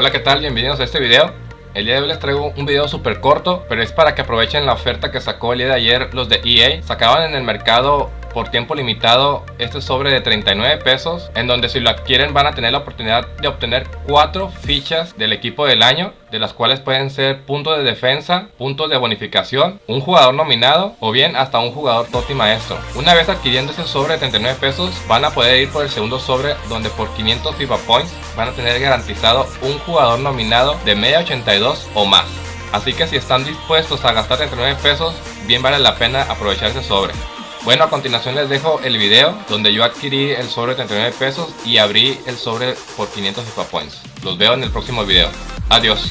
Hola qué tal, bienvenidos a este video. El día de hoy les traigo un video súper corto Pero es para que aprovechen la oferta que sacó el día de ayer los de EA Sacaban en el mercado por tiempo limitado este sobre de 39 pesos en donde si lo adquieren van a tener la oportunidad de obtener cuatro fichas del equipo del año de las cuales pueden ser puntos de defensa, puntos de bonificación, un jugador nominado o bien hasta un jugador Toti Maestro. Una vez adquiriendo ese sobre de 39 pesos van a poder ir por el segundo sobre donde por 500 FIFA Points van a tener garantizado un jugador nominado de media 82 o más. Así que si están dispuestos a gastar 39 pesos, bien vale la pena aprovechar ese sobre. Bueno, a continuación les dejo el video donde yo adquirí el sobre de 39 pesos y abrí el sobre por 500 FIFA Points. Los veo en el próximo video. Adiós.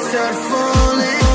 start falling.